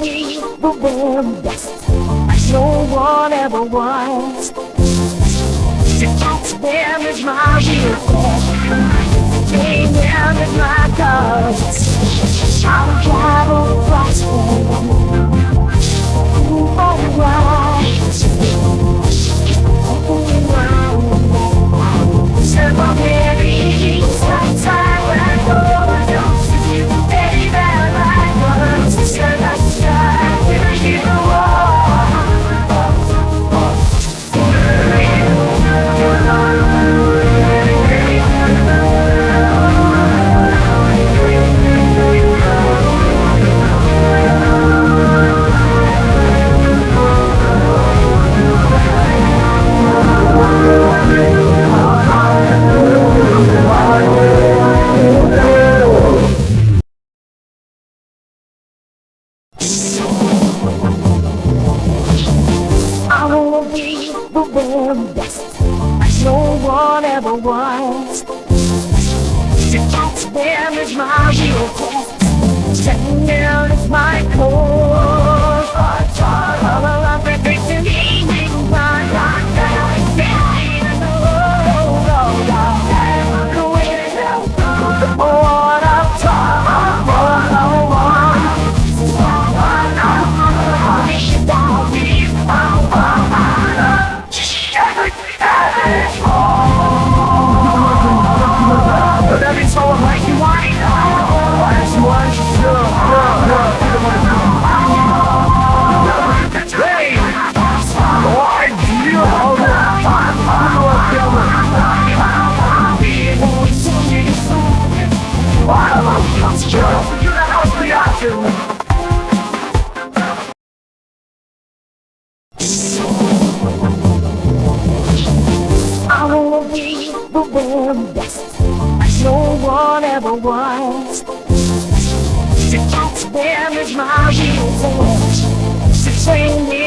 be the very best As no one ever was That's them is my real Being them is my cause I'll travel As no one ever was. To catch them is my real quest That very best no one ever was. To catch them is my force To train them